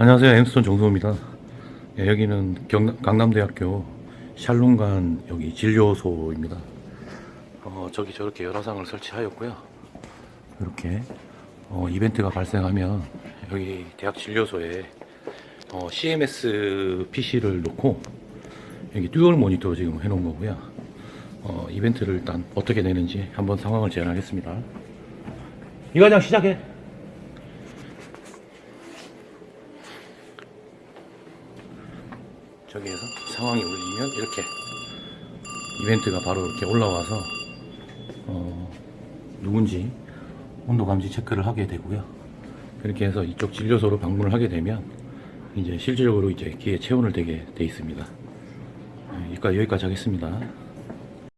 안녕하세요. 엠스톤 정수호입니다. 예, 여기는 경, 강남대학교 샬롬관 여기 진료소입니다. 어, 저기 저렇게 열화상을 설치하였고요. 이렇게 어, 이벤트가 발생하면 여기 대학 진료소에 어, CMS PC를 놓고 여기 dual 모니터 지금 해놓은 거고요. 어, 이벤트를 일단 어떻게 되는지 한번 상황을 재현하겠습니다. 이과장 시작해 저기에서 상황이 울리면 이렇게 이벤트가 바로 이렇게 올라와서 어, 누군지 온도 감지 체크를 하게 되고요. 그렇게 해서 이쪽 진료소로 방문을 하게 되면 이제 실질적으로 이제 기계 체온을 되게 돼 있습니다. 네, 여기까지 여기까지 하겠습니다.